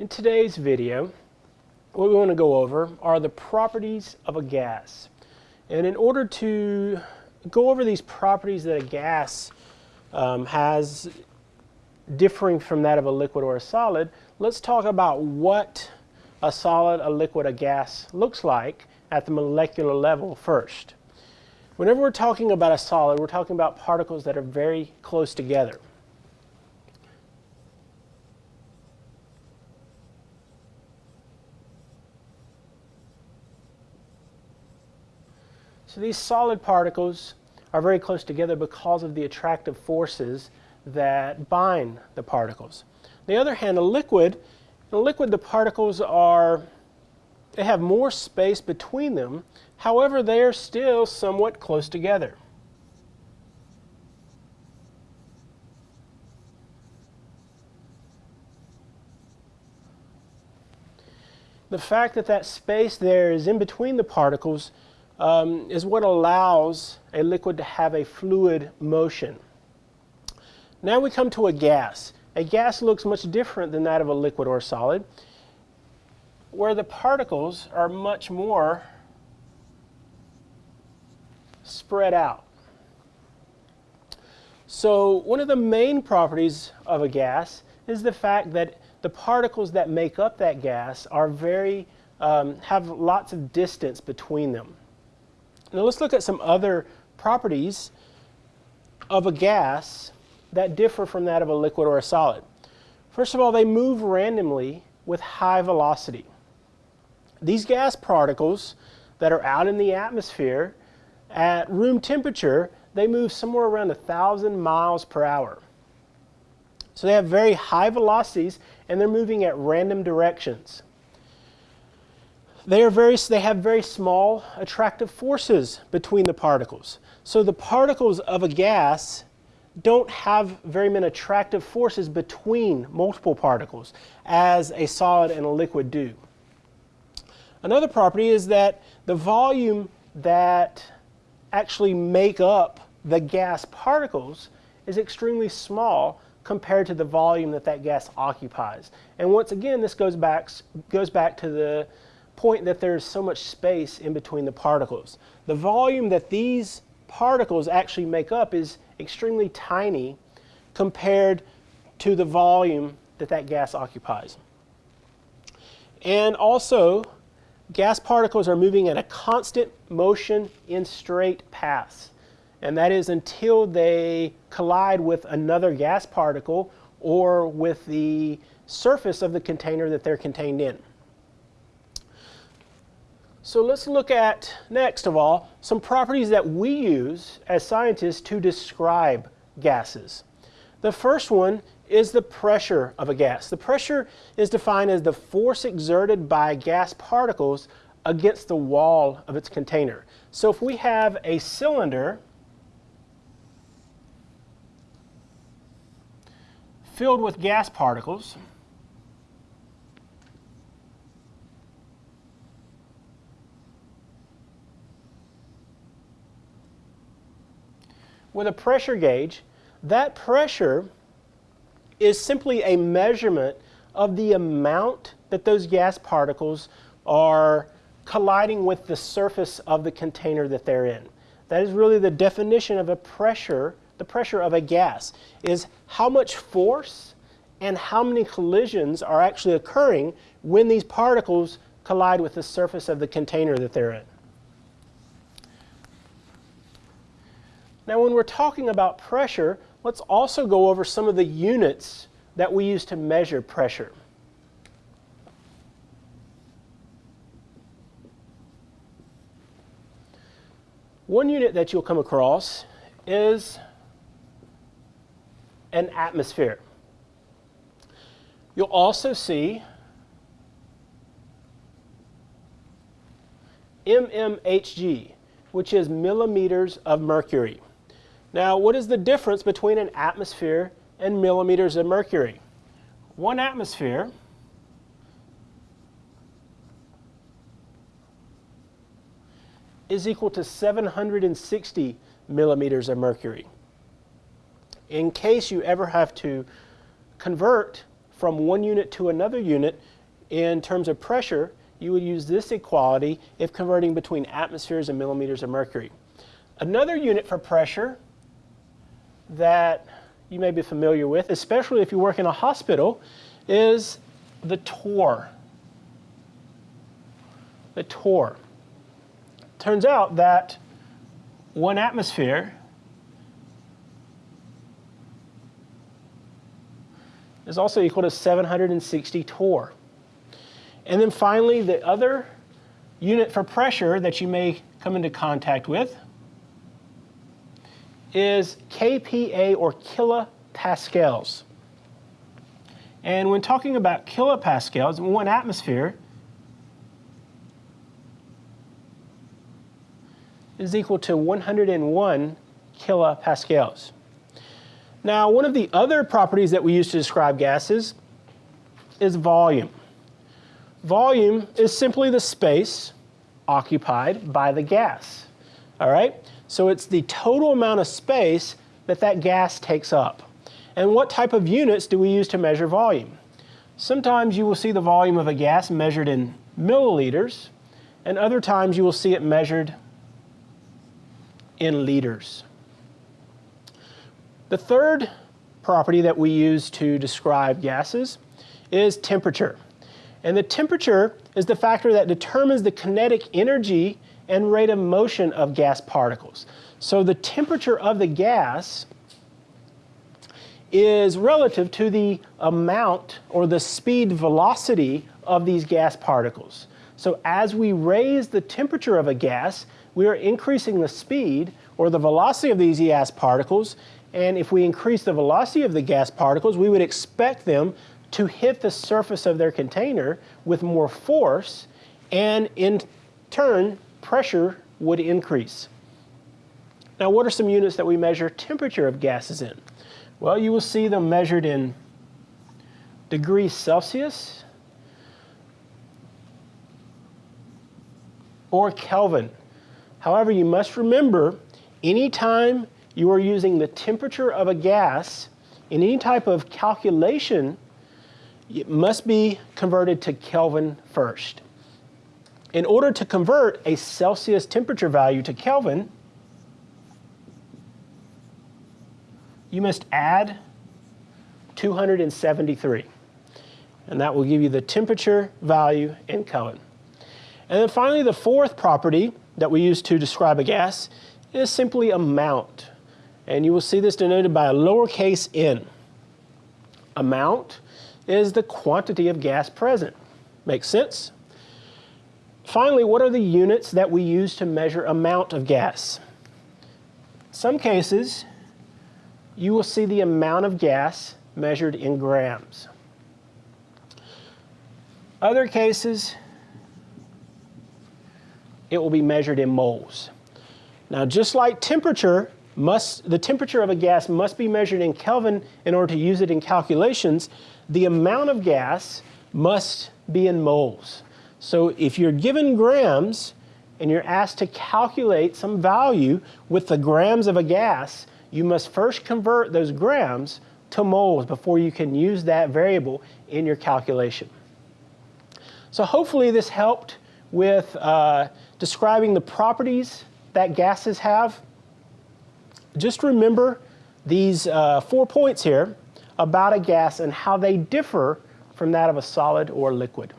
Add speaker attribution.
Speaker 1: In today's video, what we want to go over are the properties of a gas. And in order to go over these properties that a gas um, has differing from that of a liquid or a solid, let's talk about what a solid, a liquid, a gas looks like at the molecular level first. Whenever we're talking about a solid, we're talking about particles that are very close together. So these solid particles are very close together because of the attractive forces that bind the particles. On the other hand, a liquid, in a liquid the particles are, they have more space between them, however they are still somewhat close together. The fact that that space there is in between the particles um, is what allows a liquid to have a fluid motion. Now we come to a gas. A gas looks much different than that of a liquid or a solid, where the particles are much more spread out. So one of the main properties of a gas is the fact that the particles that make up that gas are very, um, have lots of distance between them. Now let's look at some other properties of a gas that differ from that of a liquid or a solid. First of all, they move randomly with high velocity. These gas particles that are out in the atmosphere at room temperature, they move somewhere around a thousand miles per hour. So they have very high velocities and they're moving at random directions. They, are very, they have very small attractive forces between the particles. So the particles of a gas don't have very many attractive forces between multiple particles as a solid and a liquid do. Another property is that the volume that actually make up the gas particles is extremely small compared to the volume that that gas occupies. And once again, this goes back, goes back to the point that there's so much space in between the particles. The volume that these particles actually make up is extremely tiny compared to the volume that that gas occupies. And also, gas particles are moving at a constant motion in straight paths. And that is until they collide with another gas particle or with the surface of the container that they're contained in. So let's look at, next of all, some properties that we use as scientists to describe gases. The first one is the pressure of a gas. The pressure is defined as the force exerted by gas particles against the wall of its container. So if we have a cylinder filled with gas particles, with a pressure gauge, that pressure is simply a measurement of the amount that those gas particles are colliding with the surface of the container that they're in. That is really the definition of a pressure, the pressure of a gas, is how much force and how many collisions are actually occurring when these particles collide with the surface of the container that they're in. Now when we're talking about pressure, let's also go over some of the units that we use to measure pressure. One unit that you'll come across is an atmosphere. You'll also see mmHg, which is millimeters of mercury. Now, what is the difference between an atmosphere and millimeters of mercury? One atmosphere is equal to 760 millimeters of mercury. In case you ever have to convert from one unit to another unit in terms of pressure, you would use this equality if converting between atmospheres and millimeters of mercury. Another unit for pressure that you may be familiar with, especially if you work in a hospital, is the torr. The torr. Turns out that one atmosphere is also equal to 760 torr. And then finally, the other unit for pressure that you may come into contact with is kPa or kilopascals. And when talking about kilopascals, one atmosphere is equal to 101 kilopascals. Now, one of the other properties that we use to describe gases is volume. Volume is simply the space occupied by the gas, all right? So it's the total amount of space that that gas takes up. And what type of units do we use to measure volume? Sometimes you will see the volume of a gas measured in milliliters, and other times you will see it measured in liters. The third property that we use to describe gases is temperature. And the temperature is the factor that determines the kinetic energy and rate of motion of gas particles. So the temperature of the gas is relative to the amount or the speed velocity of these gas particles. So as we raise the temperature of a gas, we are increasing the speed or the velocity of these gas particles. And if we increase the velocity of the gas particles, we would expect them to hit the surface of their container with more force, and in turn, pressure would increase. Now, what are some units that we measure temperature of gases in? Well, you will see them measured in degrees Celsius or Kelvin. However, you must remember, anytime you are using the temperature of a gas in any type of calculation, it must be converted to Kelvin first. In order to convert a Celsius temperature value to Kelvin, you must add 273. And that will give you the temperature value in Kelvin. And then finally, the fourth property that we use to describe a gas is simply amount. And you will see this denoted by a lowercase n. Amount is the quantity of gas present. Makes sense? Finally, what are the units that we use to measure amount of gas? Some cases, you will see the amount of gas measured in grams. Other cases, it will be measured in moles. Now, just like temperature, must, the temperature of a gas must be measured in Kelvin in order to use it in calculations, the amount of gas must be in moles. So if you're given grams and you're asked to calculate some value with the grams of a gas, you must first convert those grams to moles before you can use that variable in your calculation. So hopefully this helped with uh, describing the properties that gases have. Just remember these uh, four points here about a gas and how they differ from that of a solid or liquid.